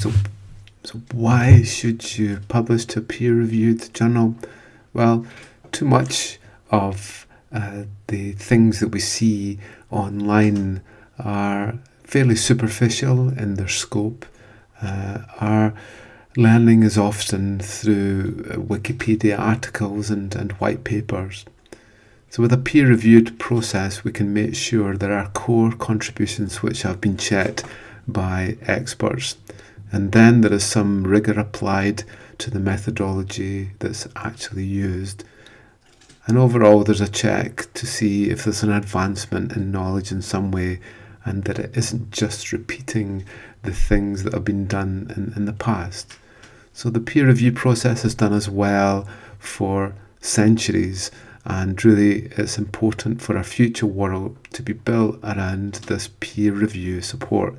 So, so why should you publish to a peer-reviewed journal? Well, too much of uh, the things that we see online are fairly superficial in their scope. Uh, our learning is often through uh, Wikipedia articles and, and white papers. So with a peer-reviewed process, we can make sure there are core contributions which have been checked by experts. And then there is some rigour applied to the methodology that's actually used. And overall, there's a check to see if there's an advancement in knowledge in some way and that it isn't just repeating the things that have been done in, in the past. So the peer review process has done as well for centuries and really it's important for our future world to be built around this peer review support.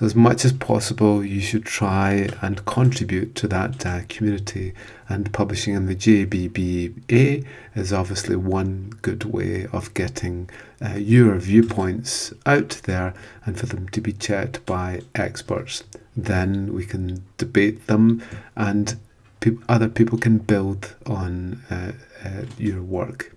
So as much as possible, you should try and contribute to that uh, community. And publishing in the JBBA is obviously one good way of getting uh, your viewpoints out there and for them to be checked by experts. Then we can debate them and pe other people can build on uh, uh, your work.